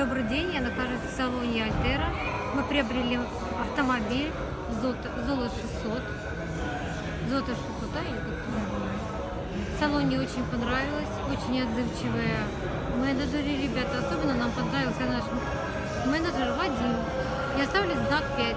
Добрый день, я нахожусь в салоне Альтера. Мы приобрели автомобиль Золо 600. Золото 600, да, или как В салоне очень понравилось, очень отзывчивые менеджеры, ребята. Особенно нам понравился наш менеджер Вадим. Я ставлю знак 5.